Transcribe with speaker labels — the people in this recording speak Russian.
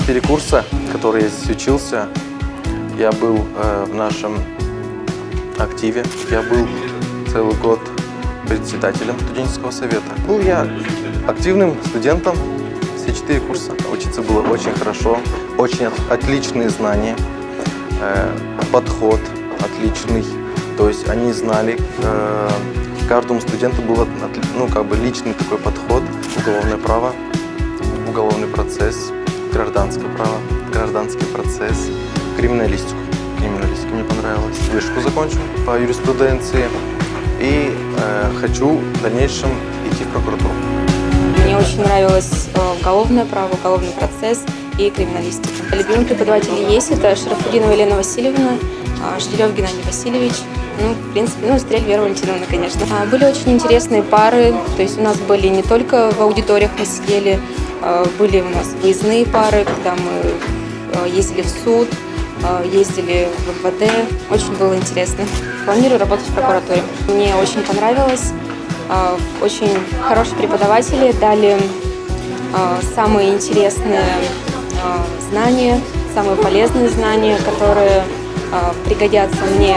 Speaker 1: четыре курса, которые я здесь учился, я был э, в нашем активе, я был целый год председателем студенческого совета. Был я активным студентом все четыре курса. Учиться было очень хорошо, очень от- отличные знания, э, подход отличный. То есть они знали, э, каждому студенту был ну, как бы личный такой подход, уголовное право, уголовный процесс, гражданское право, гражданский процесс, криминалистику. Криминалистика мне понравилась. Вышку закончу по юриспруденции и э, хочу в дальнейшем идти в прокуратуру.
Speaker 2: Мне очень нравилось э, уголовное право, уголовный процесс и криминалистика. Любимые преподаватели есть. Это Шарафудинова Елена Васильевна, а, Жделев Геннадий Васильевич, ну, в принципе, ну, Стрель Вера Валентиновна, конечно. А, Были очень интересные пары, то есть у нас были не только в аудиториях мы сидели, были у нас выездные пары, когда мы э, ездили в суд, э, ездили в МВД. Очень было интересно. Планирую работать в прокуратуре. Мне очень понравилось. Очень хорошие преподаватели дали самые интересные знания, самые полезные знания, которые пригодятся мне